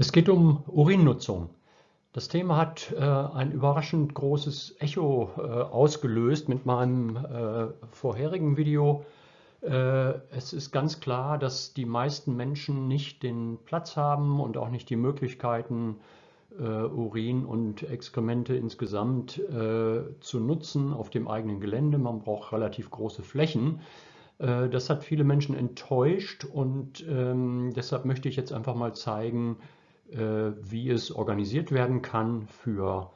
Es geht um Urinnutzung. Das Thema hat äh, ein überraschend großes Echo äh, ausgelöst mit meinem äh, vorherigen Video. Äh, es ist ganz klar, dass die meisten Menschen nicht den Platz haben und auch nicht die Möglichkeiten, äh, Urin und Exkremente insgesamt äh, zu nutzen auf dem eigenen Gelände. Man braucht relativ große Flächen. Das hat viele Menschen enttäuscht und ähm, deshalb möchte ich jetzt einfach mal zeigen, wie es organisiert werden kann für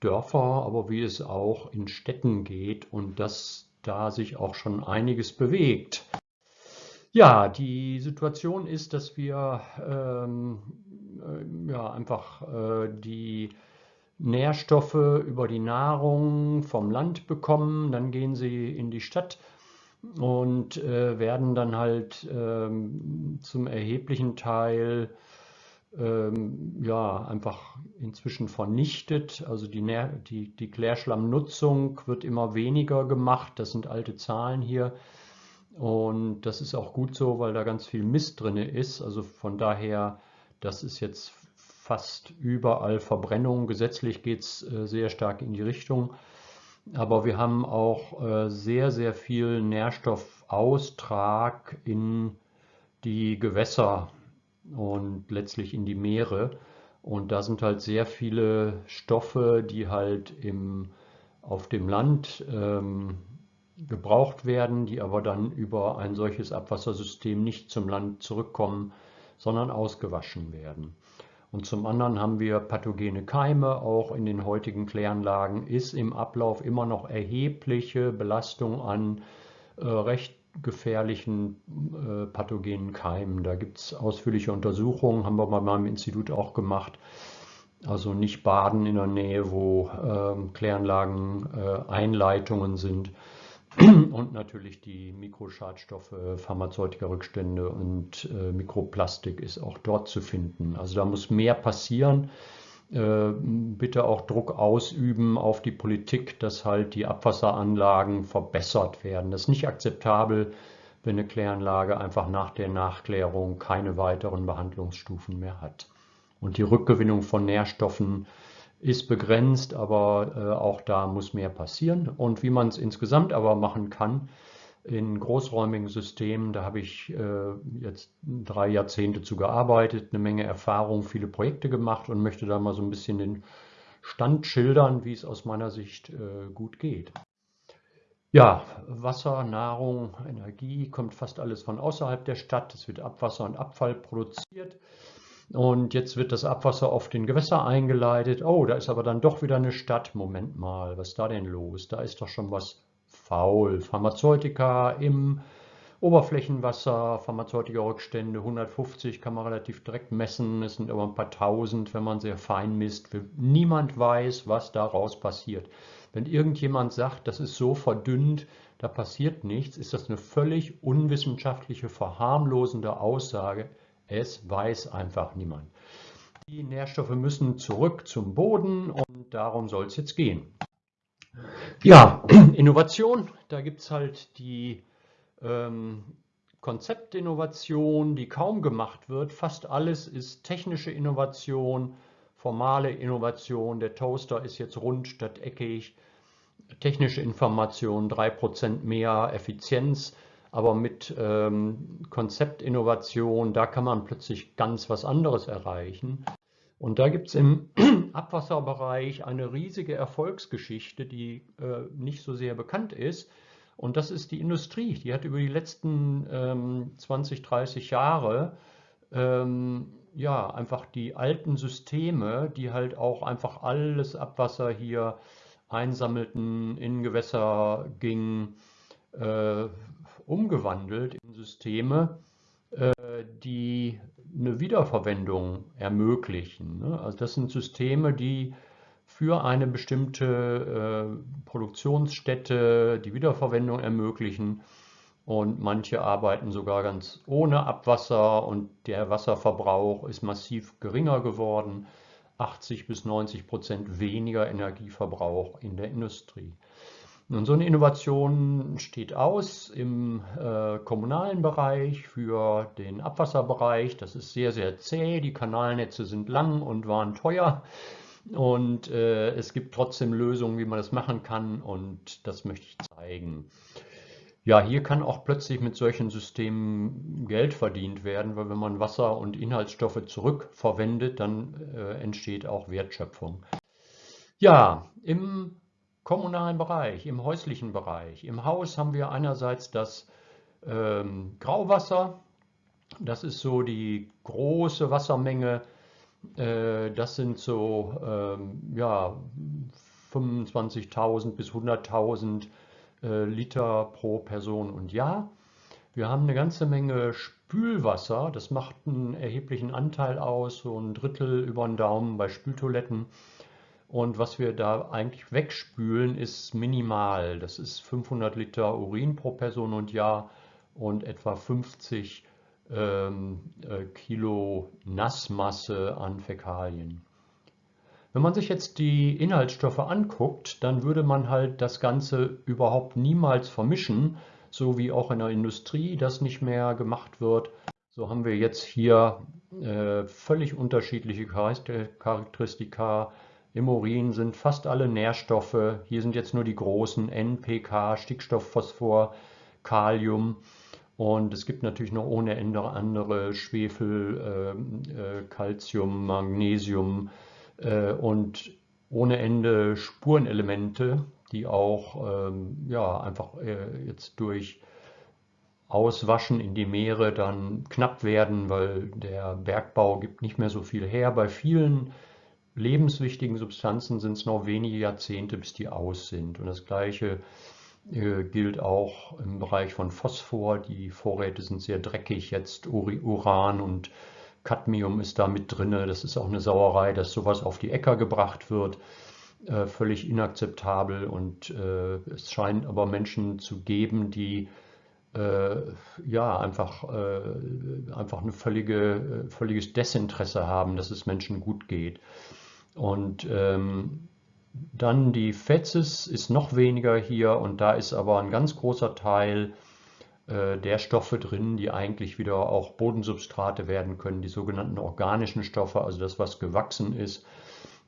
Dörfer, aber wie es auch in Städten geht und dass da sich auch schon einiges bewegt. Ja, die Situation ist, dass wir ähm, äh, ja, einfach äh, die Nährstoffe über die Nahrung vom Land bekommen, dann gehen sie in die Stadt und äh, werden dann halt ähm, zum erheblichen Teil ähm, ja, einfach inzwischen vernichtet. Also die, die, die Klärschlammnutzung wird immer weniger gemacht. Das sind alte Zahlen hier. Und das ist auch gut so, weil da ganz viel Mist drin ist. Also von daher, das ist jetzt fast überall Verbrennung. Gesetzlich geht es äh, sehr stark in die Richtung. Aber wir haben auch äh, sehr, sehr viel Nährstoffaustrag in die Gewässer und letztlich in die Meere. Und da sind halt sehr viele Stoffe, die halt im, auf dem Land ähm, gebraucht werden, die aber dann über ein solches Abwassersystem nicht zum Land zurückkommen, sondern ausgewaschen werden. Und zum anderen haben wir pathogene Keime, auch in den heutigen Kläranlagen ist im Ablauf immer noch erhebliche Belastung an äh, recht gefährlichen äh, pathogenen Keimen. Da gibt es ausführliche Untersuchungen, haben wir bei meinem Institut auch gemacht. Also nicht baden in der Nähe, wo ähm, Kläranlagen äh, Einleitungen sind. Und natürlich die Mikroschadstoffe, Pharmazeutika-Rückstände und äh, Mikroplastik ist auch dort zu finden. Also da muss mehr passieren. Äh, bitte auch Druck ausüben auf die Politik, dass halt die Abwasseranlagen verbessert werden. Das ist nicht akzeptabel, wenn eine Kläranlage einfach nach der Nachklärung keine weiteren Behandlungsstufen mehr hat. Und die Rückgewinnung von Nährstoffen ist begrenzt, aber äh, auch da muss mehr passieren. Und wie man es insgesamt aber machen kann, in großräumigen Systemen. Da habe ich äh, jetzt drei Jahrzehnte zu gearbeitet, eine Menge Erfahrung, viele Projekte gemacht und möchte da mal so ein bisschen den Stand schildern, wie es aus meiner Sicht äh, gut geht. Ja, Wasser, Nahrung, Energie kommt fast alles von außerhalb der Stadt. Es wird Abwasser und Abfall produziert. Und jetzt wird das Abwasser auf den Gewässer eingeleitet. Oh, da ist aber dann doch wieder eine Stadt. Moment mal, was ist da denn los? Da ist doch schon was faul. Pharmazeutika im Oberflächenwasser, Pharmazeutika-Rückstände 150 kann man relativ direkt messen. Es sind aber ein paar tausend, wenn man sehr fein misst. Niemand weiß, was daraus passiert. Wenn irgendjemand sagt, das ist so verdünnt, da passiert nichts, ist das eine völlig unwissenschaftliche, verharmlosende Aussage. Es weiß einfach niemand. Die Nährstoffe müssen zurück zum Boden und darum soll es jetzt gehen. Ja, Innovation, da gibt es halt die ähm, Konzeptinnovation, die kaum gemacht wird. Fast alles ist technische Innovation, formale Innovation. Der Toaster ist jetzt rund statt eckig. Technische Information, 3% mehr Effizienz. Aber mit ähm, Konzeptinnovation, da kann man plötzlich ganz was anderes erreichen. Und da gibt es im Abwasserbereich eine riesige Erfolgsgeschichte, die äh, nicht so sehr bekannt ist. Und das ist die Industrie. Die hat über die letzten ähm, 20, 30 Jahre ähm, ja, einfach die alten Systeme, die halt auch einfach alles Abwasser hier einsammelten, in Gewässer ging, äh, umgewandelt in Systeme, äh, die eine Wiederverwendung ermöglichen. Ne? Also das sind Systeme, die für eine bestimmte äh, Produktionsstätte die Wiederverwendung ermöglichen und manche arbeiten sogar ganz ohne Abwasser und der Wasserverbrauch ist massiv geringer geworden, 80 bis 90 Prozent weniger Energieverbrauch in der Industrie. Nun, so eine Innovation steht aus im äh, kommunalen Bereich für den Abwasserbereich. Das ist sehr, sehr zäh. Die Kanalnetze sind lang und waren teuer. Und äh, es gibt trotzdem Lösungen, wie man das machen kann. Und das möchte ich zeigen. Ja, hier kann auch plötzlich mit solchen Systemen Geld verdient werden, weil wenn man Wasser und Inhaltsstoffe zurückverwendet, dann äh, entsteht auch Wertschöpfung. Ja, im kommunalen Bereich, im häuslichen Bereich. Im Haus haben wir einerseits das ähm, Grauwasser. Das ist so die große Wassermenge. Äh, das sind so ähm, ja, 25.000 bis 100.000 äh, Liter pro Person und Jahr. Wir haben eine ganze Menge Spülwasser. Das macht einen erheblichen Anteil aus, so ein Drittel über den Daumen bei Spültoiletten. Und was wir da eigentlich wegspülen, ist minimal. Das ist 500 Liter Urin pro Person und Jahr und etwa 50 ähm, äh, Kilo Nassmasse an Fäkalien. Wenn man sich jetzt die Inhaltsstoffe anguckt, dann würde man halt das Ganze überhaupt niemals vermischen, so wie auch in der Industrie das nicht mehr gemacht wird. So haben wir jetzt hier äh, völlig unterschiedliche Charakteristika im Urin sind fast alle Nährstoffe. Hier sind jetzt nur die großen NPK, Stickstoff, Phosphor, Kalium. Und es gibt natürlich noch ohne Ende andere Schwefel, Calcium, ähm, äh, Magnesium äh, und ohne Ende Spurenelemente, die auch ähm, ja, einfach äh, jetzt durch Auswaschen in die Meere dann knapp werden, weil der Bergbau gibt nicht mehr so viel her. Bei vielen lebenswichtigen Substanzen sind es noch wenige Jahrzehnte, bis die aus sind. Und das Gleiche äh, gilt auch im Bereich von Phosphor. Die Vorräte sind sehr dreckig jetzt. Uran und Cadmium ist da mit drin. Das ist auch eine Sauerei, dass sowas auf die Äcker gebracht wird. Äh, völlig inakzeptabel. Und äh, es scheint aber Menschen zu geben, die ja, einfach, einfach ein völlige, völliges Desinteresse haben, dass es Menschen gut geht. Und ähm, dann die Fetzes ist noch weniger hier und da ist aber ein ganz großer Teil äh, der Stoffe drin, die eigentlich wieder auch Bodensubstrate werden können, die sogenannten organischen Stoffe, also das, was gewachsen ist.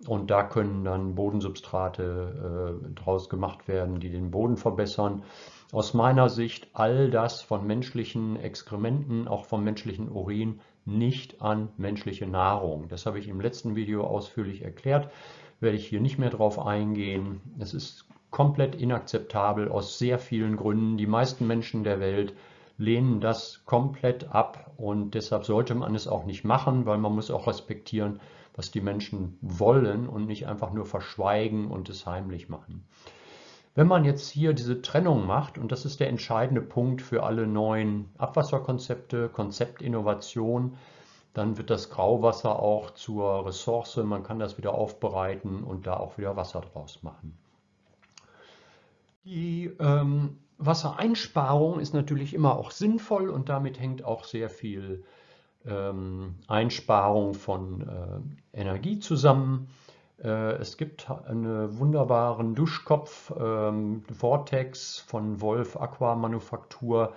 Und da können dann Bodensubstrate äh, draus gemacht werden, die den Boden verbessern. Aus meiner Sicht all das von menschlichen Exkrementen, auch vom menschlichen Urin, nicht an menschliche Nahrung. Das habe ich im letzten Video ausführlich erklärt, werde ich hier nicht mehr drauf eingehen. Es ist komplett inakzeptabel aus sehr vielen Gründen. Die meisten Menschen der Welt lehnen das komplett ab und deshalb sollte man es auch nicht machen, weil man muss auch respektieren, was die Menschen wollen und nicht einfach nur verschweigen und es heimlich machen. Wenn man jetzt hier diese Trennung macht, und das ist der entscheidende Punkt für alle neuen Abwasserkonzepte, Konzeptinnovation, dann wird das Grauwasser auch zur Ressource, man kann das wieder aufbereiten und da auch wieder Wasser draus machen. Die ähm, Wassereinsparung ist natürlich immer auch sinnvoll und damit hängt auch sehr viel ähm, Einsparung von äh, Energie zusammen. Äh, es gibt einen wunderbaren Duschkopf, ähm, Vortex von Wolf Aqua Manufaktur.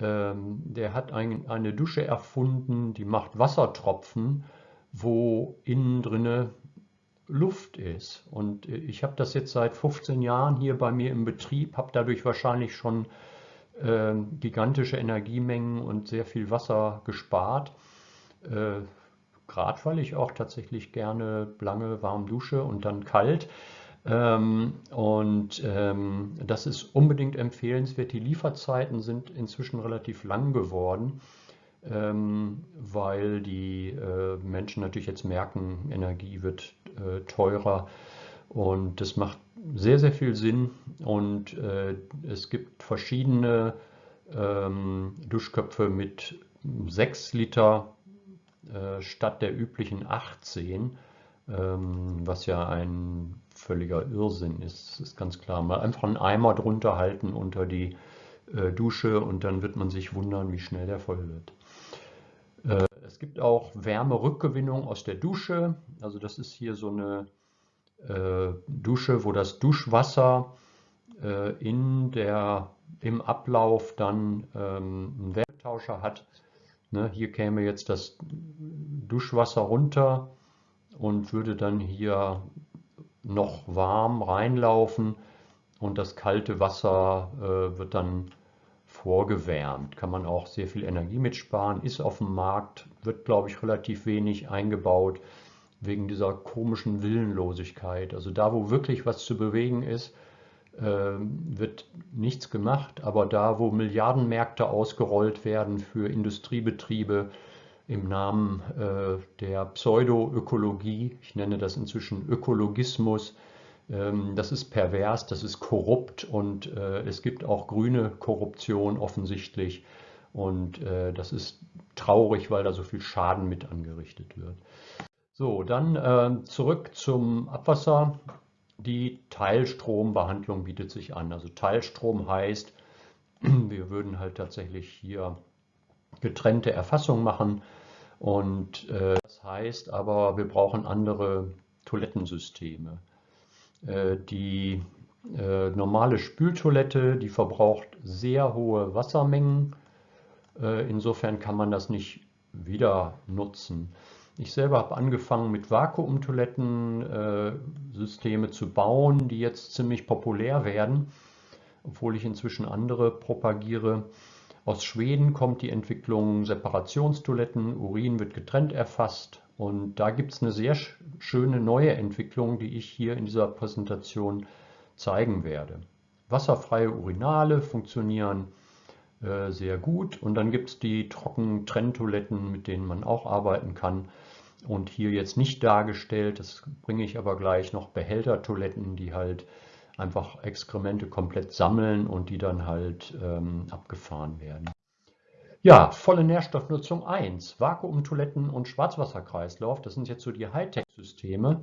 Ähm, der hat ein, eine Dusche erfunden, die macht Wassertropfen, wo innen drinne Luft ist. Und ich habe das jetzt seit 15 Jahren hier bei mir im Betrieb, habe dadurch wahrscheinlich schon äh, gigantische Energiemengen und sehr viel Wasser gespart. Äh, Grad, weil ich auch tatsächlich gerne lange warm dusche und dann kalt. Ähm, und ähm, das ist unbedingt empfehlenswert. Die Lieferzeiten sind inzwischen relativ lang geworden, ähm, weil die äh, Menschen natürlich jetzt merken, Energie wird äh, teurer und das macht sehr, sehr viel Sinn. Und äh, es gibt verschiedene ähm, Duschköpfe mit 6 Liter statt der üblichen 18, ähm, was ja ein völliger Irrsinn ist, ist ganz klar. Mal einfach einen Eimer drunter halten unter die äh, Dusche und dann wird man sich wundern, wie schnell der voll wird. Äh, es gibt auch Wärmerückgewinnung aus der Dusche. Also das ist hier so eine Dusche, wo das Duschwasser äh, in der, im Ablauf dann ähm, einen Wärmetauscher hat. Ne, hier käme jetzt das Duschwasser runter und würde dann hier noch warm reinlaufen und das kalte Wasser äh, wird dann vorgewärmt. Kann man auch sehr viel Energie mitsparen, ist auf dem Markt, wird glaube ich relativ wenig eingebaut wegen dieser komischen Willenlosigkeit. Also da, wo wirklich was zu bewegen ist, wird nichts gemacht, aber da, wo Milliardenmärkte ausgerollt werden für Industriebetriebe im Namen äh, der Pseudoökologie, ich nenne das inzwischen Ökologismus, ähm, das ist pervers, das ist korrupt und äh, es gibt auch grüne Korruption offensichtlich und äh, das ist traurig, weil da so viel Schaden mit angerichtet wird. So, dann zurück zum Abwasser. Die Teilstrombehandlung bietet sich an. Also Teilstrom heißt, wir würden halt tatsächlich hier getrennte Erfassung machen. Und äh, das heißt aber, wir brauchen andere Toilettensysteme. Äh, die äh, normale Spültoilette, die verbraucht sehr hohe Wassermengen. Äh, insofern kann man das nicht wieder nutzen. Ich selber habe angefangen mit Vakuumtoilettensysteme äh, zu bauen, die jetzt ziemlich populär werden, obwohl ich inzwischen andere propagiere. Aus Schweden kommt die Entwicklung Separationstoiletten, Urin wird getrennt erfasst und da gibt es eine sehr schöne neue Entwicklung, die ich hier in dieser Präsentation zeigen werde. Wasserfreie Urinale funktionieren äh, sehr gut und dann gibt es die trockenen Trenntoiletten, mit denen man auch arbeiten kann und hier jetzt nicht dargestellt, das bringe ich aber gleich noch Behältertoiletten, die halt einfach Exkremente komplett sammeln und die dann halt ähm, abgefahren werden. Ja, volle Nährstoffnutzung 1, Vakuumtoiletten und Schwarzwasserkreislauf, das sind jetzt so die Hightech-Systeme.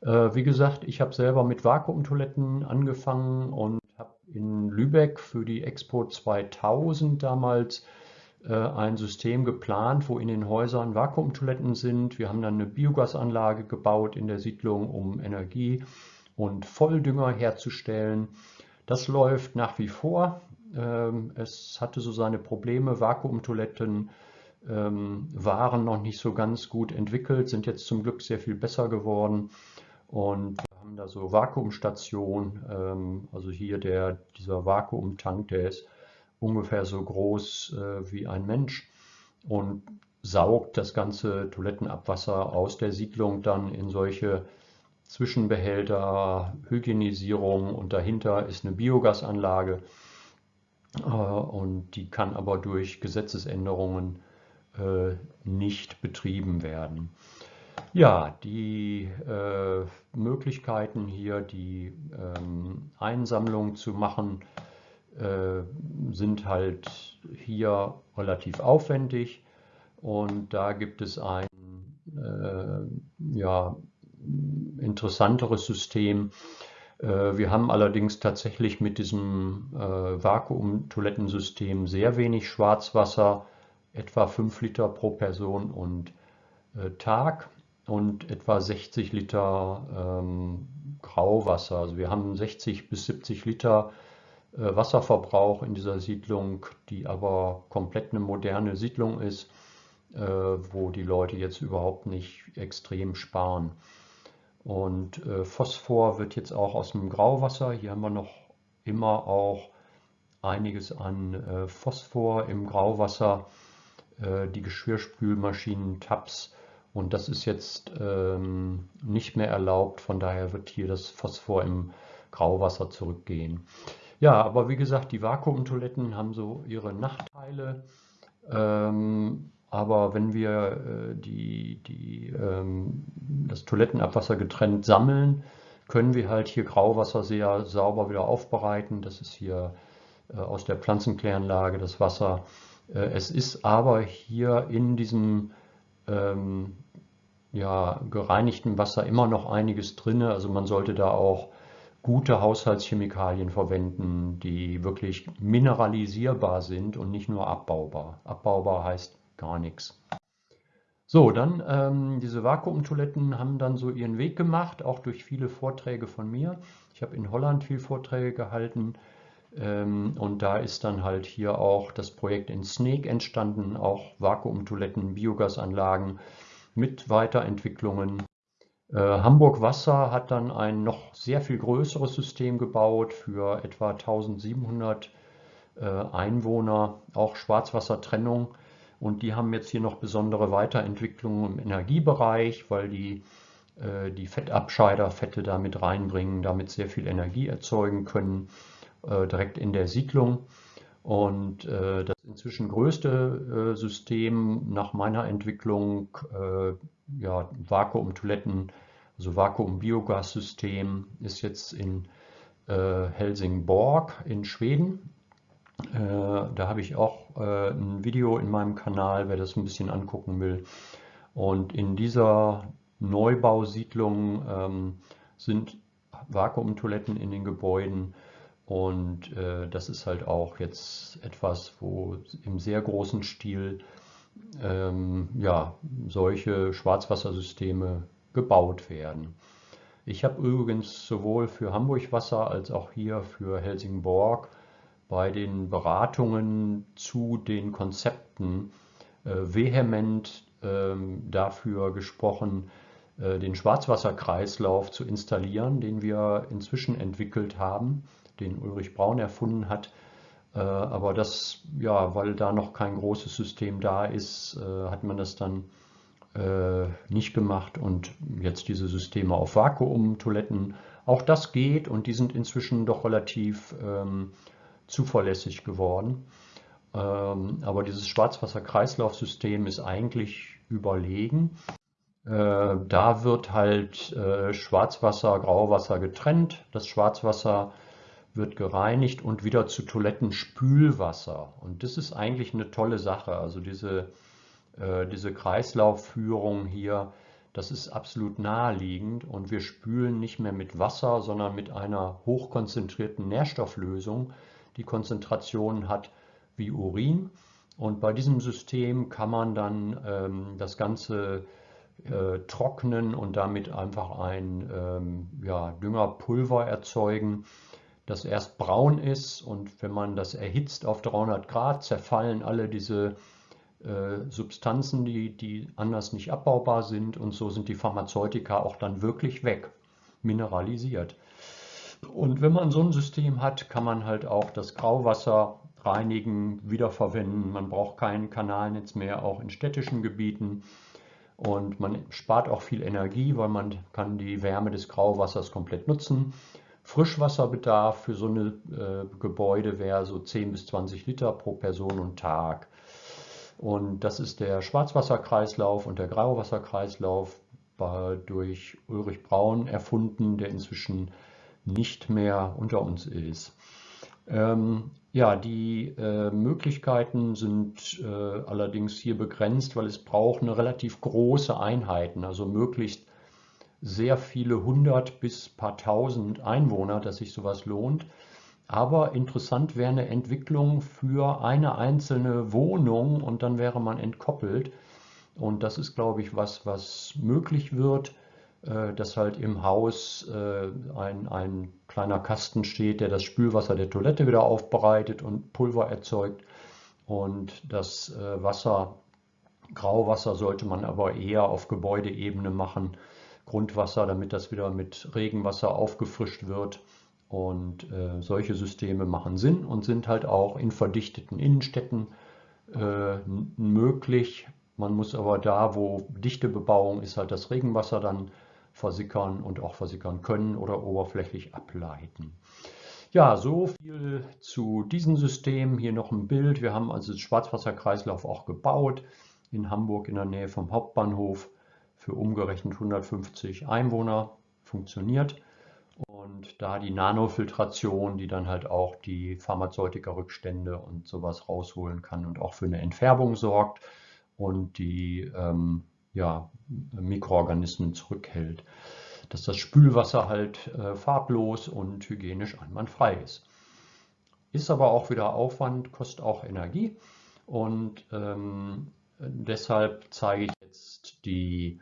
Äh, wie gesagt, ich habe selber mit Vakuumtoiletten angefangen und in Lübeck für die Expo 2000 damals äh, ein System geplant, wo in den Häusern Vakuumtoiletten sind. Wir haben dann eine Biogasanlage gebaut in der Siedlung, um Energie und Volldünger herzustellen. Das läuft nach wie vor. Ähm, es hatte so seine Probleme. Vakuumtoiletten ähm, waren noch nicht so ganz gut entwickelt, sind jetzt zum Glück sehr viel besser geworden. Und haben da so Vakuumstationen, ähm, also hier der, dieser Vakuumtank, der ist ungefähr so groß äh, wie ein Mensch und saugt das ganze Toilettenabwasser aus der Siedlung dann in solche Zwischenbehälter, Hygienisierung und dahinter ist eine Biogasanlage äh, und die kann aber durch Gesetzesänderungen äh, nicht betrieben werden. Ja, die äh, Möglichkeiten hier, die ähm, Einsammlung zu machen, äh, sind halt hier relativ aufwendig und da gibt es ein äh, ja, interessanteres System. Äh, wir haben allerdings tatsächlich mit diesem äh, Vakuumtoilettensystem sehr wenig Schwarzwasser, etwa 5 Liter pro Person und äh, Tag und etwa 60 Liter ähm, Grauwasser. Also wir haben 60 bis 70 Liter äh, Wasserverbrauch in dieser Siedlung, die aber komplett eine moderne Siedlung ist, äh, wo die Leute jetzt überhaupt nicht extrem sparen. Und äh, Phosphor wird jetzt auch aus dem Grauwasser. Hier haben wir noch immer auch einiges an Phosphor im Grauwasser, die Geschirrspülmaschinen, Tabs. Und das ist jetzt ähm, nicht mehr erlaubt. Von daher wird hier das Phosphor im Grauwasser zurückgehen. Ja, aber wie gesagt, die Vakuumtoiletten haben so ihre Nachteile. Ähm, aber wenn wir äh, die, die, ähm, das Toilettenabwasser getrennt sammeln, können wir halt hier Grauwasser sehr sauber wieder aufbereiten. Das ist hier äh, aus der Pflanzenkläranlage das Wasser. Äh, es ist aber hier in diesem ähm, ja, gereinigten Wasser immer noch einiges drin. Also man sollte da auch gute Haushaltschemikalien verwenden, die wirklich mineralisierbar sind und nicht nur abbaubar. Abbaubar heißt gar nichts. So, dann ähm, diese Vakuumtoiletten haben dann so ihren Weg gemacht, auch durch viele Vorträge von mir. Ich habe in Holland viel Vorträge gehalten und da ist dann halt hier auch das Projekt in Snake entstanden, auch Vakuumtoiletten, Biogasanlagen mit Weiterentwicklungen. Äh, Hamburg Wasser hat dann ein noch sehr viel größeres System gebaut für etwa 1700 äh, Einwohner, auch Schwarzwassertrennung. Und die haben jetzt hier noch besondere Weiterentwicklungen im Energiebereich, weil die äh, die Fettabscheider Fette damit reinbringen, damit sehr viel Energie erzeugen können, direkt in der Siedlung. Und äh, das inzwischen größte System nach meiner Entwicklung, ja, Vakuum-Toiletten, also Vakuum-Biogas-System, ist jetzt in Helsingborg in Schweden. Da habe ich auch ein Video in meinem Kanal, wer das ein bisschen angucken will. Und in dieser Neubausiedlungen ähm, sind Vakuumtoiletten in den Gebäuden und äh, das ist halt auch jetzt etwas, wo im sehr großen Stil ähm, ja, solche Schwarzwassersysteme gebaut werden. Ich habe übrigens sowohl für Hamburg Wasser als auch hier für Helsingborg bei den Beratungen zu den Konzepten äh, vehement ähm, dafür gesprochen, äh, den Schwarzwasserkreislauf zu installieren, den wir inzwischen entwickelt haben, den Ulrich Braun erfunden hat. Äh, aber das, ja, weil da noch kein großes System da ist, äh, hat man das dann nicht gemacht und jetzt diese Systeme auf Vakuumtoiletten. Auch das geht und die sind inzwischen doch relativ ähm, zuverlässig geworden. Ähm, aber dieses Schwarzwasserkreislaufsystem ist eigentlich überlegen. Äh, da wird halt äh, Schwarzwasser, Grauwasser getrennt. Das Schwarzwasser wird gereinigt und wieder zu Toilettenspülwasser. Und das ist eigentlich eine tolle Sache. Also diese, äh, diese Kreislaufführung hier, das ist absolut naheliegend. Und wir spülen nicht mehr mit Wasser, sondern mit einer hochkonzentrierten Nährstofflösung, die Konzentrationen hat wie Urin. Und bei diesem System kann man dann ähm, das Ganze äh, trocknen und damit einfach ein ähm, ja, Düngerpulver erzeugen, das erst braun ist und wenn man das erhitzt auf 300 Grad, zerfallen alle diese äh, Substanzen, die, die anders nicht abbaubar sind und so sind die Pharmazeutika auch dann wirklich weg, mineralisiert. Und wenn man so ein System hat, kann man halt auch das Grauwasser reinigen, wiederverwenden. Man braucht kein Kanalnetz mehr, auch in städtischen Gebieten. Und man spart auch viel Energie, weil man kann die Wärme des Grauwassers komplett nutzen. Frischwasserbedarf für so eine äh, Gebäude wäre so 10 bis 20 Liter pro Person und Tag. Und das ist der Schwarzwasserkreislauf und der Grauwasserkreislauf durch Ulrich Braun erfunden, der inzwischen nicht mehr unter uns ist. Ähm, ja, die äh, Möglichkeiten sind äh, allerdings hier begrenzt, weil es braucht eine relativ große Einheiten, also möglichst sehr viele hundert bis paar tausend Einwohner, dass sich sowas lohnt. Aber interessant wäre eine Entwicklung für eine einzelne Wohnung und dann wäre man entkoppelt. Und das ist, glaube ich, was, was möglich wird. Äh, dass halt im Haus äh, ein, ein kleiner Kasten steht, der das Spülwasser der Toilette wieder aufbereitet und Pulver erzeugt. Und das äh, Wasser, Grauwasser sollte man aber eher auf Gebäudeebene machen, Grundwasser, damit das wieder mit Regenwasser aufgefrischt wird. Und äh, solche Systeme machen Sinn und sind halt auch in verdichteten Innenstädten äh, möglich. Man muss aber da, wo dichte Bebauung ist, halt das Regenwasser dann versickern und auch versickern können oder oberflächlich ableiten. Ja, so viel zu diesem System. Hier noch ein Bild. Wir haben also den Schwarzwasserkreislauf auch gebaut in Hamburg in der Nähe vom Hauptbahnhof für umgerechnet 150 Einwohner funktioniert. Und da die Nanofiltration, die dann halt auch die Pharmazeutika-Rückstände und sowas rausholen kann und auch für eine Entfärbung sorgt und die ähm, ja, Mikroorganismen zurückhält. Dass das Spülwasser halt äh, farblos und hygienisch einwandfrei ist. Ist aber auch wieder Aufwand, kostet auch Energie und ähm, deshalb zeige ich jetzt die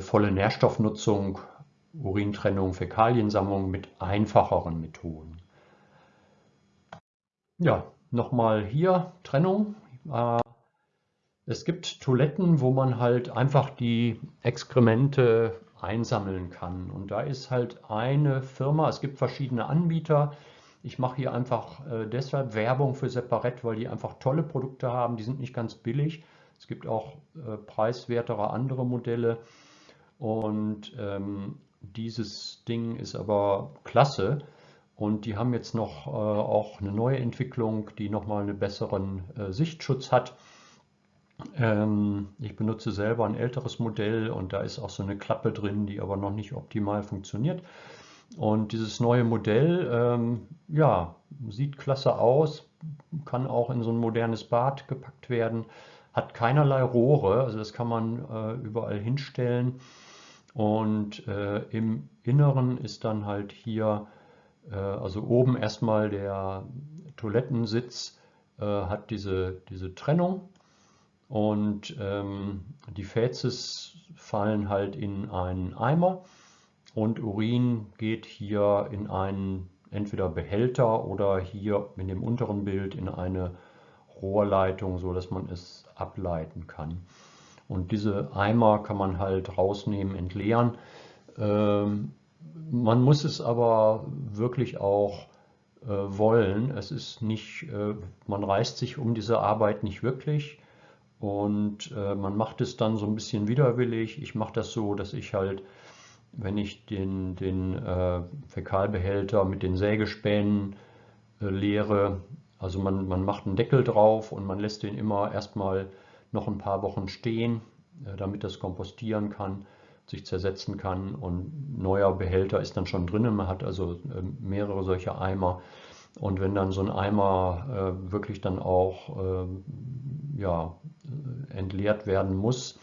volle Nährstoffnutzung, Urintrennung, Fäkaliensammlung mit einfacheren Methoden. Ja, nochmal hier Trennung. Äh, es gibt Toiletten, wo man halt einfach die Exkremente einsammeln kann. Und da ist halt eine Firma, es gibt verschiedene Anbieter. Ich mache hier einfach äh, deshalb Werbung für Separett, weil die einfach tolle Produkte haben. Die sind nicht ganz billig. Es gibt auch äh, preiswertere andere Modelle. Und ähm, dieses Ding ist aber klasse. Und die haben jetzt noch äh, auch eine neue Entwicklung, die nochmal einen besseren äh, Sichtschutz hat. Ähm, ich benutze selber ein älteres Modell und da ist auch so eine Klappe drin, die aber noch nicht optimal funktioniert. Und dieses neue Modell, ähm, ja, sieht klasse aus, kann auch in so ein modernes Bad gepackt werden, hat keinerlei Rohre, also das kann man äh, überall hinstellen. Und äh, im Inneren ist dann halt hier, äh, also oben erstmal der Toilettensitz, äh, hat diese, diese Trennung und ähm, die Fäzes fallen halt in einen Eimer und Urin geht hier in einen entweder Behälter oder hier in dem unteren Bild in eine Rohrleitung, so dass man es ableiten kann. Und diese Eimer kann man halt rausnehmen, entleeren. Ähm, man muss es aber wirklich auch äh, wollen. Es ist nicht, äh, man reißt sich um diese Arbeit nicht wirklich. Und äh, man macht es dann so ein bisschen widerwillig. Ich mache das so, dass ich halt, wenn ich den, den äh, Fäkalbehälter mit den Sägespänen äh, leere, also man, man macht einen Deckel drauf und man lässt den immer erstmal noch ein paar Wochen stehen, äh, damit das kompostieren kann, sich zersetzen kann und neuer Behälter ist dann schon drin. Man hat also äh, mehrere solcher Eimer. Und wenn dann so ein Eimer äh, wirklich dann auch ähm, ja, entleert werden muss,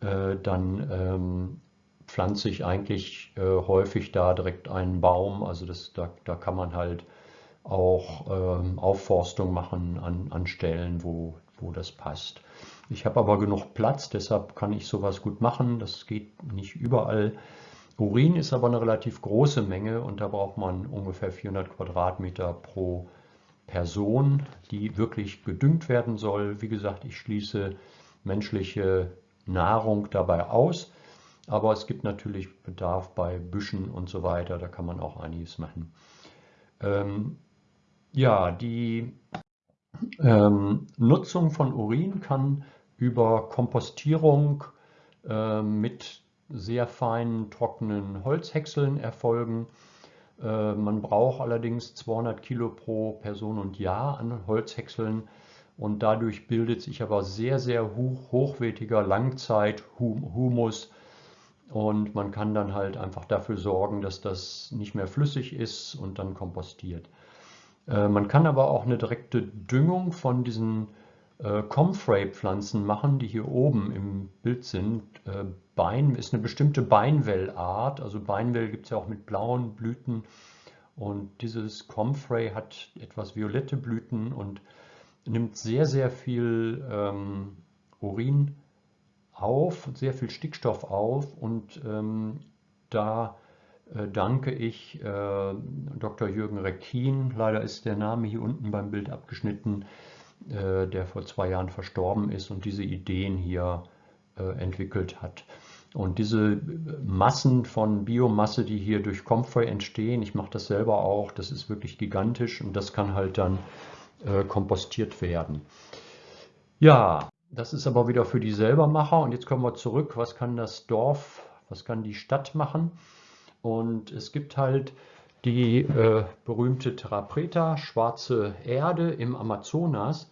äh, dann ähm, pflanze ich eigentlich äh, häufig da direkt einen Baum. Also das, da, da kann man halt auch ähm, Aufforstung machen an, an Stellen, wo, wo das passt. Ich habe aber genug Platz, deshalb kann ich sowas gut machen. Das geht nicht überall. Urin ist aber eine relativ große Menge und da braucht man ungefähr 400 Quadratmeter pro Person, die wirklich gedüngt werden soll. Wie gesagt, ich schließe menschliche Nahrung dabei aus, aber es gibt natürlich Bedarf bei Büschen und so weiter, da kann man auch einiges machen. Ähm, ja, die ähm, Nutzung von Urin kann über Kompostierung äh, mit sehr feinen, trockenen Holzhäckseln erfolgen. Äh, man braucht allerdings 200 Kilo pro Person und Jahr an Holzhäckseln und dadurch bildet sich aber sehr, sehr hoch, hochwertiger Langzeithumus und man kann dann halt einfach dafür sorgen, dass das nicht mehr flüssig ist und dann kompostiert. Äh, man kann aber auch eine direkte Düngung von diesen äh, Comfrey-Pflanzen machen, die hier oben im Bild sind. Äh, Bein ist eine bestimmte Beinwellart. Also Beinwell gibt es ja auch mit blauen Blüten. Und dieses Comfrey hat etwas violette Blüten und nimmt sehr, sehr viel ähm, Urin auf, sehr viel Stickstoff auf. Und ähm, da danke ich äh, Dr. Jürgen Reckin, leider ist der Name hier unten beim Bild abgeschnitten, äh, der vor zwei Jahren verstorben ist und diese Ideen hier äh, entwickelt hat. Und diese Massen von Biomasse, die hier durch Comfrey entstehen, ich mache das selber auch, das ist wirklich gigantisch und das kann halt dann äh, kompostiert werden. Ja, das ist aber wieder für die Selbermacher und jetzt kommen wir zurück, was kann das Dorf, was kann die Stadt machen? Und es gibt halt die äh, berühmte Terra Preta, schwarze Erde im Amazonas.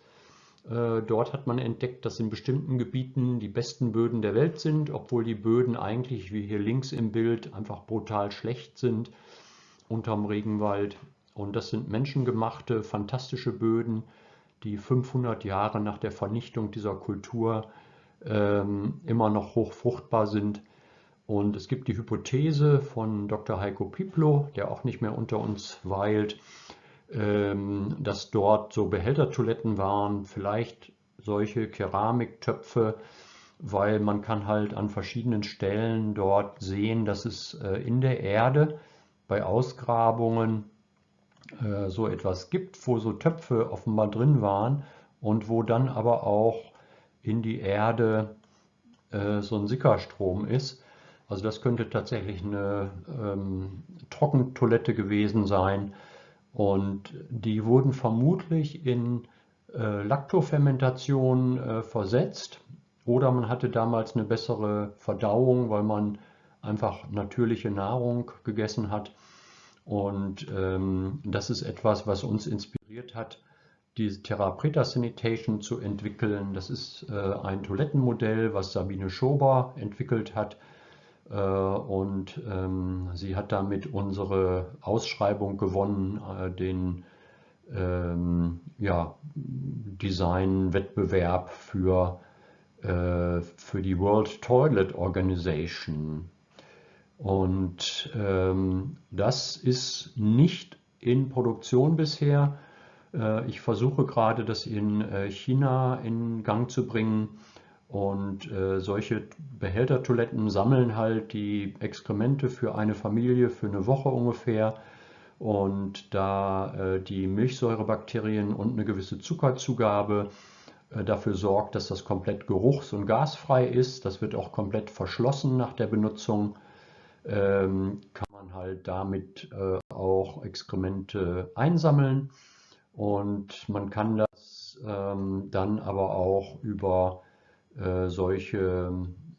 Äh, dort hat man entdeckt, dass in bestimmten Gebieten die besten Böden der Welt sind, obwohl die Böden eigentlich, wie hier links im Bild, einfach brutal schlecht sind unterm Regenwald. Und das sind menschengemachte, fantastische Böden, die 500 Jahre nach der Vernichtung dieser Kultur ähm, immer noch hochfruchtbar sind. Und es gibt die Hypothese von Dr. Heiko Piplo, der auch nicht mehr unter uns weilt, ähm, dass dort so Behältertoiletten waren, vielleicht solche Keramiktöpfe weil man kann halt an verschiedenen Stellen dort sehen, dass es äh, in der Erde bei Ausgrabungen äh, so etwas gibt, wo so Töpfe offenbar drin waren und wo dann aber auch in die Erde äh, so ein Sickerstrom ist. Also das könnte tatsächlich eine ähm, Trockentoilette gewesen sein und die wurden vermutlich in äh, Laktofermentation äh, versetzt oder man hatte damals eine bessere Verdauung, weil man einfach natürliche Nahrung gegessen hat. Und ähm, das ist etwas, was uns inspiriert hat, diese Therapreta Sanitation zu entwickeln. Das ist äh, ein Toilettenmodell, was Sabine Schober entwickelt hat. Äh, und ähm, sie hat damit unsere Ausschreibung gewonnen, äh, den ähm, ja, Design-Wettbewerb für, äh, für die World Toilet Organization. Und ähm, das ist nicht in Produktion bisher. Ich versuche gerade, das in China in Gang zu bringen. Und äh, solche Behältertoiletten sammeln halt die Exkremente für eine Familie für eine Woche ungefähr. Und da äh, die Milchsäurebakterien und eine gewisse Zuckerzugabe äh, dafür sorgt, dass das komplett geruchs- und gasfrei ist, das wird auch komplett verschlossen nach der Benutzung, ähm, kann man halt damit äh, auch Exkremente einsammeln. Und man kann das ähm, dann aber auch über äh, solche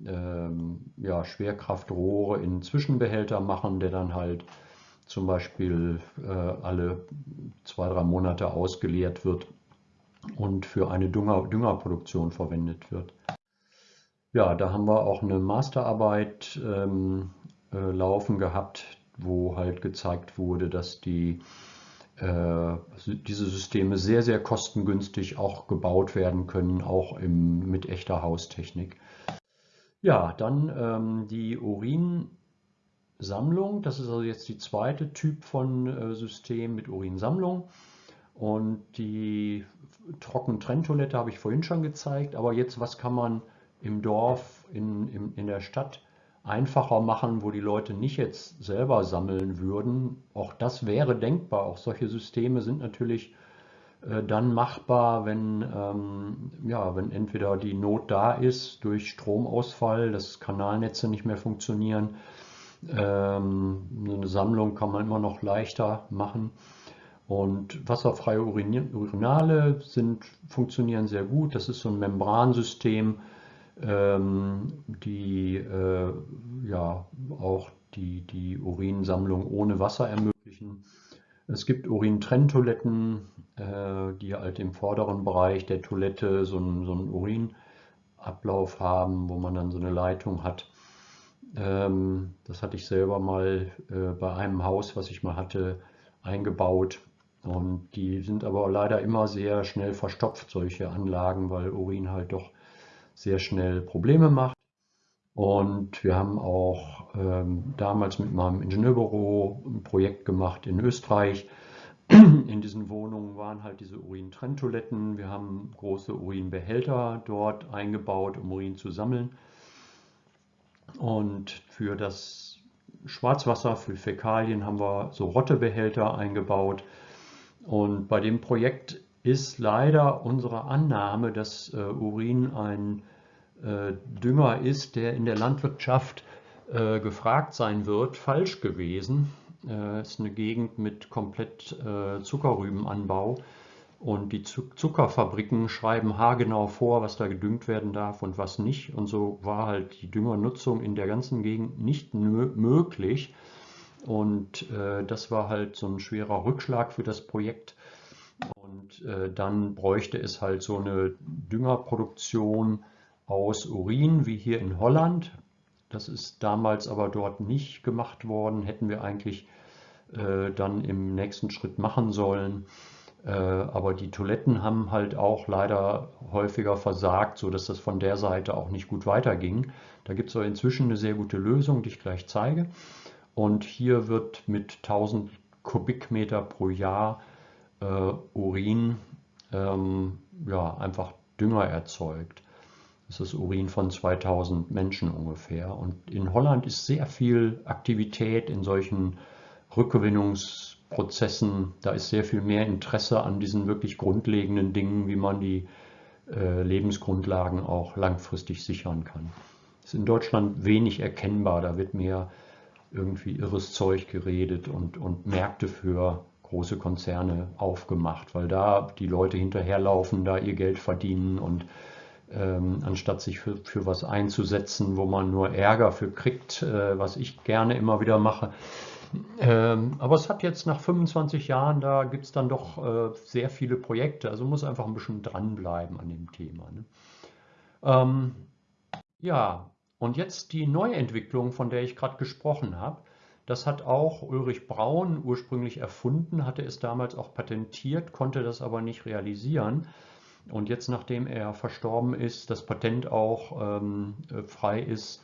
ähm, ja, Schwerkraftrohre in Zwischenbehälter machen, der dann halt zum Beispiel äh, alle zwei, drei Monate ausgeleert wird und für eine Dünger, Düngerproduktion verwendet wird. Ja, da haben wir auch eine Masterarbeit ähm, äh, laufen gehabt, wo halt gezeigt wurde, dass die diese Systeme sehr, sehr kostengünstig auch gebaut werden können, auch im, mit echter Haustechnik. Ja, dann ähm, die Urinsammlung. Das ist also jetzt die zweite Typ von äh, System mit Urinsammlung. Und die Trockentrenntoilette habe ich vorhin schon gezeigt. Aber jetzt, was kann man im Dorf, in, in, in der Stadt einfacher machen, wo die Leute nicht jetzt selber sammeln würden. Auch das wäre denkbar. Auch solche Systeme sind natürlich äh, dann machbar, wenn, ähm, ja, wenn entweder die Not da ist durch Stromausfall, dass Kanalnetze nicht mehr funktionieren. Ähm, eine Sammlung kann man immer noch leichter machen. Und wasserfreie Urinale sind, funktionieren sehr gut. Das ist so ein Membransystem, die äh, ja auch die, die Urinsammlung ohne Wasser ermöglichen. Es gibt Urintrenntoiletten, äh, die halt im vorderen Bereich der Toilette so einen, so einen Urinablauf haben, wo man dann so eine Leitung hat. Ähm, das hatte ich selber mal äh, bei einem Haus, was ich mal hatte, eingebaut. Und die sind aber leider immer sehr schnell verstopft, solche Anlagen, weil Urin halt doch sehr schnell Probleme macht. Und wir haben auch ähm, damals mit meinem Ingenieurbüro ein Projekt gemacht in Österreich. In diesen Wohnungen waren halt diese Urintrenntoiletten. Wir haben große Urinbehälter dort eingebaut, um Urin zu sammeln. Und für das Schwarzwasser, für Fäkalien haben wir so Rottebehälter eingebaut. Und bei dem Projekt ist leider unsere Annahme, dass äh, Urin ein äh, Dünger ist, der in der Landwirtschaft äh, gefragt sein wird, falsch gewesen. Es ist eine Gegend mit komplett Zuckerrübenanbau und die Zuckerfabriken schreiben haargenau vor, was da gedüngt werden darf und was nicht. Und so war halt die Düngernutzung in der ganzen Gegend nicht möglich. Und das war halt so ein schwerer Rückschlag für das Projekt. Und äh, dann bräuchte es halt so eine Düngerproduktion aus Urin, wie hier in Holland. Das ist damals aber dort nicht gemacht worden, hätten wir eigentlich äh, dann im nächsten Schritt machen sollen. Äh, aber die Toiletten haben halt auch leider häufiger versagt, sodass das von der Seite auch nicht gut weiterging. Da gibt es aber inzwischen eine sehr gute Lösung, die ich gleich zeige. Und hier wird mit 1000 Kubikmeter pro Jahr Urin ähm, ja, einfach Dünger erzeugt. Das ist Urin von 2000 Menschen ungefähr. Und in Holland ist sehr viel Aktivität in solchen Rückgewinnungsprozessen. Da ist sehr viel mehr Interesse an diesen wirklich grundlegenden Dingen, wie man die äh, Lebensgrundlagen auch langfristig sichern kann. Das ist in Deutschland wenig erkennbar. Da wird mehr irgendwie irres Zeug geredet und, und Märkte für große Konzerne aufgemacht, weil da die Leute hinterherlaufen, da ihr Geld verdienen und ähm, anstatt sich für, für was einzusetzen, wo man nur Ärger für kriegt, äh, was ich gerne immer wieder mache. Ähm, aber es hat jetzt nach 25 Jahren, da gibt es dann doch äh, sehr viele Projekte, also muss einfach ein bisschen dranbleiben an dem Thema. Ne? Ähm, ja, und jetzt die Neuentwicklung, von der ich gerade gesprochen habe. Das hat auch Ulrich Braun ursprünglich erfunden, hatte es damals auch patentiert, konnte das aber nicht realisieren. Und jetzt, nachdem er verstorben ist, das Patent auch ähm, äh, frei ist,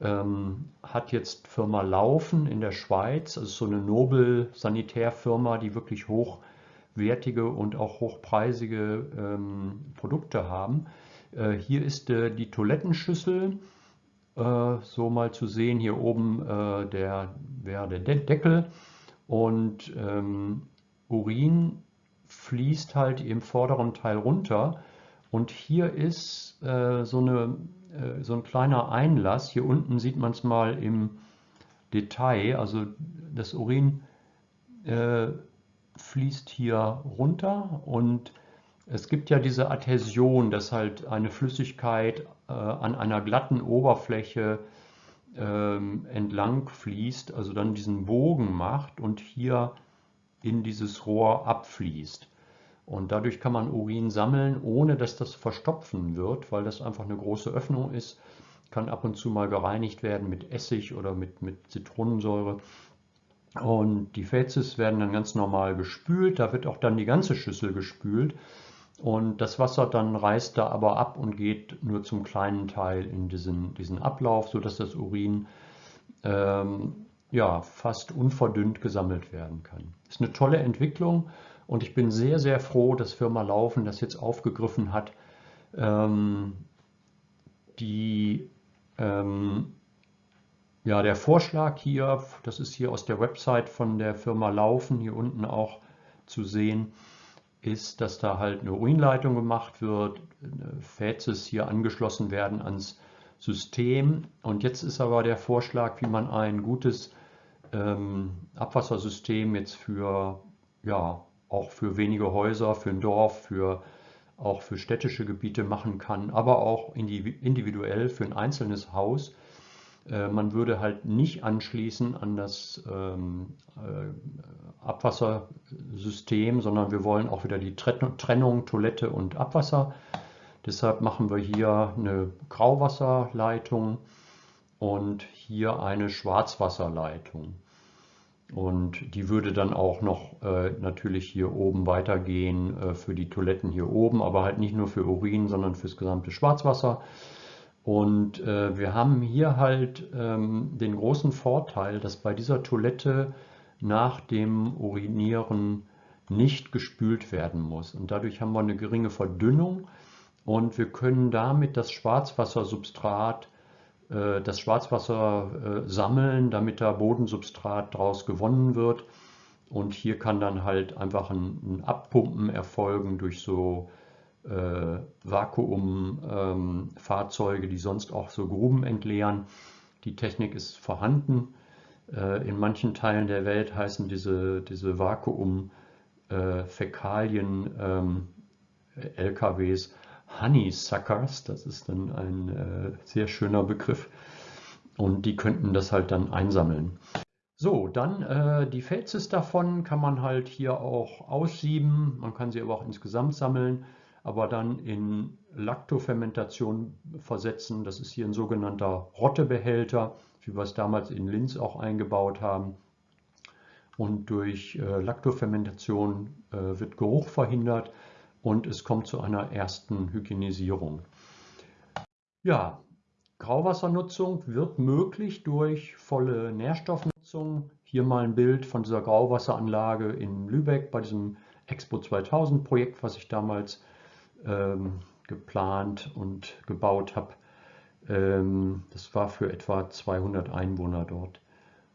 ähm, hat jetzt Firma Laufen in der Schweiz, ist so eine Nobel-Sanitärfirma, die wirklich hochwertige und auch hochpreisige ähm, Produkte haben. Äh, hier ist äh, die Toilettenschüssel so mal zu sehen. Hier oben äh, der, wäre der De Deckel und ähm, Urin fließt halt im vorderen Teil runter. Und hier ist äh, so, eine, äh, so ein kleiner Einlass. Hier unten sieht man es mal im Detail. Also das Urin äh, fließt hier runter und es gibt ja diese Adhäsion, dass halt eine Flüssigkeit äh, an einer glatten Oberfläche ähm, entlang fließt, also dann diesen Bogen macht und hier in dieses Rohr abfließt. Und dadurch kann man Urin sammeln, ohne dass das verstopfen wird, weil das einfach eine große Öffnung ist. Kann ab und zu mal gereinigt werden mit Essig oder mit, mit Zitronensäure. Und die Fezes werden dann ganz normal gespült. Da wird auch dann die ganze Schüssel gespült. Und das Wasser dann reißt da aber ab und geht nur zum kleinen Teil in diesen, diesen Ablauf, sodass das Urin ähm, ja, fast unverdünnt gesammelt werden kann. Ist eine tolle Entwicklung und ich bin sehr, sehr froh, dass Firma Laufen das jetzt aufgegriffen hat. Ähm, die, ähm, ja, der Vorschlag hier, das ist hier aus der Website von der Firma Laufen, hier unten auch zu sehen, ist, dass da halt eine Urinleitung gemacht wird, Fäzes hier angeschlossen werden ans System. Und jetzt ist aber der Vorschlag, wie man ein gutes ähm, Abwassersystem jetzt für, ja, auch für wenige Häuser, für ein Dorf, für auch für städtische Gebiete machen kann, aber auch individuell für ein einzelnes Haus äh, man würde halt nicht anschließen an das ähm, äh, Abwassersystem, sondern wir wollen auch wieder die Trennung Toilette und Abwasser. Deshalb machen wir hier eine Grauwasserleitung und hier eine Schwarzwasserleitung. Und die würde dann auch noch äh, natürlich hier oben weitergehen äh, für die Toiletten hier oben, aber halt nicht nur für Urin, sondern fürs gesamte Schwarzwasser. Und äh, wir haben hier halt ähm, den großen Vorteil, dass bei dieser Toilette nach dem Urinieren nicht gespült werden muss. Und dadurch haben wir eine geringe Verdünnung und wir können damit das Schwarzwassersubstrat, äh, das Schwarzwasser äh, sammeln, damit da Bodensubstrat daraus gewonnen wird. Und hier kann dann halt einfach ein, ein Abpumpen erfolgen durch so äh, Vakuumfahrzeuge, ähm, die sonst auch so Gruben entleeren. Die Technik ist vorhanden. Äh, in manchen Teilen der Welt heißen diese, diese Vakuum-Fäkalien ähm, LKWs Honeysuckers. Das ist dann ein äh, sehr schöner Begriff. Und die könnten das halt dann einsammeln. So, dann äh, die Fezes davon kann man halt hier auch aussieben. Man kann sie aber auch insgesamt sammeln aber dann in Lactofermentation versetzen. Das ist hier ein sogenannter Rottebehälter, wie wir es damals in Linz auch eingebaut haben. Und durch äh, Lactofermentation äh, wird Geruch verhindert und es kommt zu einer ersten Hygienisierung. Ja, Grauwassernutzung wird möglich durch volle Nährstoffnutzung. Hier mal ein Bild von dieser Grauwasseranlage in Lübeck bei diesem Expo 2000 Projekt, was ich damals ähm, geplant und gebaut habe. Ähm, das war für etwa 200 Einwohner dort.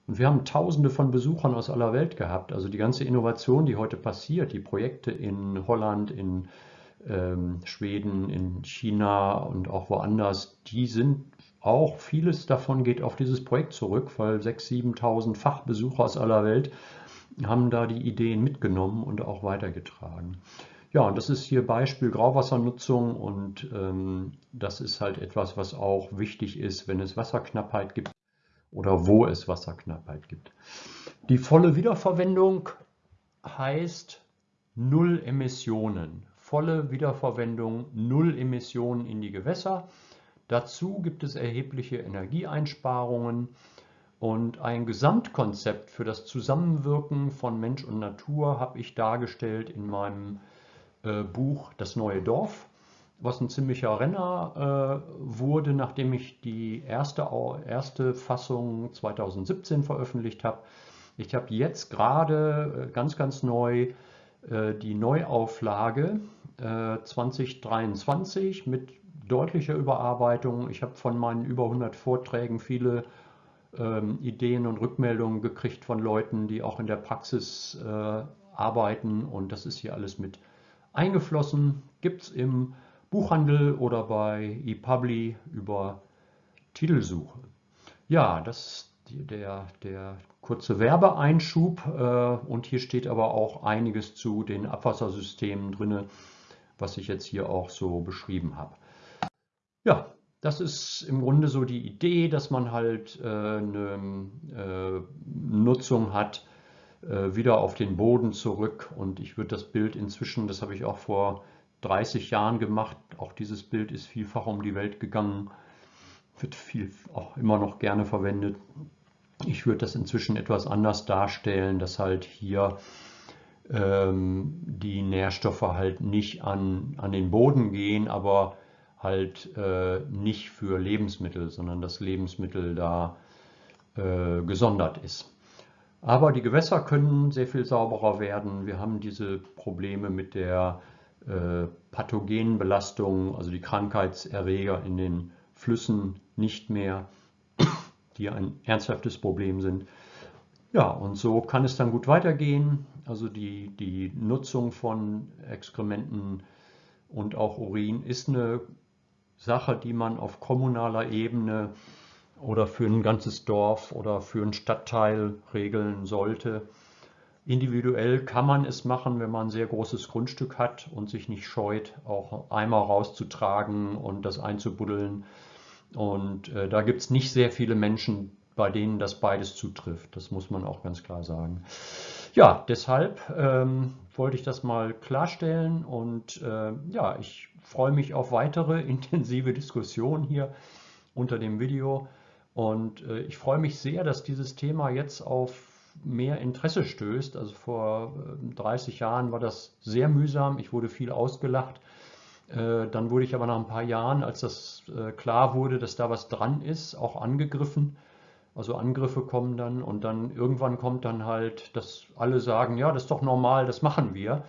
Und wir haben Tausende von Besuchern aus aller Welt gehabt. Also die ganze Innovation, die heute passiert, die Projekte in Holland, in ähm, Schweden, in China und auch woanders, die sind auch, vieles davon geht auf dieses Projekt zurück, weil 6.000, 7.000 Fachbesucher aus aller Welt haben da die Ideen mitgenommen und auch weitergetragen. Ja, und das ist hier Beispiel Grauwassernutzung und ähm, das ist halt etwas, was auch wichtig ist, wenn es Wasserknappheit gibt oder wo es Wasserknappheit gibt. Die volle Wiederverwendung heißt Null Emissionen. Volle Wiederverwendung, Null Emissionen in die Gewässer. Dazu gibt es erhebliche Energieeinsparungen und ein Gesamtkonzept für das Zusammenwirken von Mensch und Natur habe ich dargestellt in meinem Buch Das neue Dorf, was ein ziemlicher Renner äh, wurde, nachdem ich die erste, erste Fassung 2017 veröffentlicht habe. Ich habe jetzt gerade äh, ganz, ganz neu äh, die Neuauflage 2023 äh, mit deutlicher Überarbeitung. Ich habe von meinen über 100 Vorträgen viele ähm, Ideen und Rückmeldungen gekriegt von Leuten, die auch in der Praxis äh, arbeiten und das ist hier alles mit eingeflossen. Gibt es im Buchhandel oder bei ePubli über Titelsuche. Ja, das ist der, der kurze Werbeeinschub äh, und hier steht aber auch einiges zu den Abwassersystemen drin, was ich jetzt hier auch so beschrieben habe. Ja, das ist im Grunde so die Idee, dass man halt äh, eine äh, Nutzung hat, äh, wieder auf den Boden zurück. Und ich würde das Bild inzwischen, das habe ich auch vor 30 Jahren gemacht, auch dieses Bild ist vielfach um die Welt gegangen, wird viel auch immer noch gerne verwendet. Ich würde das inzwischen etwas anders darstellen, dass halt hier ähm, die Nährstoffe halt nicht an, an den Boden gehen, aber halt äh, nicht für Lebensmittel, sondern das Lebensmittel da äh, gesondert ist. Aber die Gewässer können sehr viel sauberer werden. Wir haben diese Probleme mit der äh, pathogenen Belastung, also die Krankheitserreger in den Flüssen nicht mehr, die ein ernsthaftes Problem sind. Ja, und so kann es dann gut weitergehen. Also die, die Nutzung von Exkrementen und auch Urin ist eine Sache, die man auf kommunaler Ebene oder für ein ganzes Dorf oder für einen Stadtteil regeln sollte. Individuell kann man es machen, wenn man ein sehr großes Grundstück hat und sich nicht scheut, auch Eimer rauszutragen und das einzubuddeln. Und äh, da gibt es nicht sehr viele Menschen, bei denen das beides zutrifft. Das muss man auch ganz klar sagen. Ja, deshalb ähm, wollte ich das mal klarstellen und äh, ja, ich freue mich auf weitere intensive Diskussionen hier unter dem Video. Und äh, ich freue mich sehr, dass dieses Thema jetzt auf mehr Interesse stößt. Also vor 30 äh, Jahren war das sehr mühsam. Ich wurde viel ausgelacht. Äh, dann wurde ich aber nach ein paar Jahren, als das klar wurde, dass da was dran ist, auch angegriffen. Also Angriffe kommen dann und dann irgendwann kommt dann halt, dass alle sagen, ja, das ist doch normal, das machen wir.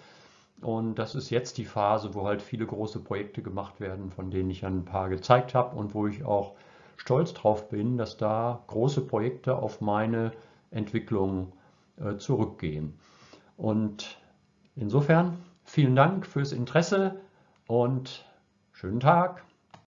Und das ist jetzt die Phase, wo halt viele große Projekte gemacht werden, von denen ich ein paar gezeigt habe und wo ich auch stolz drauf bin, dass da große Projekte auf meine Entwicklung äh, zurückgehen. Und insofern vielen Dank fürs Interesse und schönen Tag.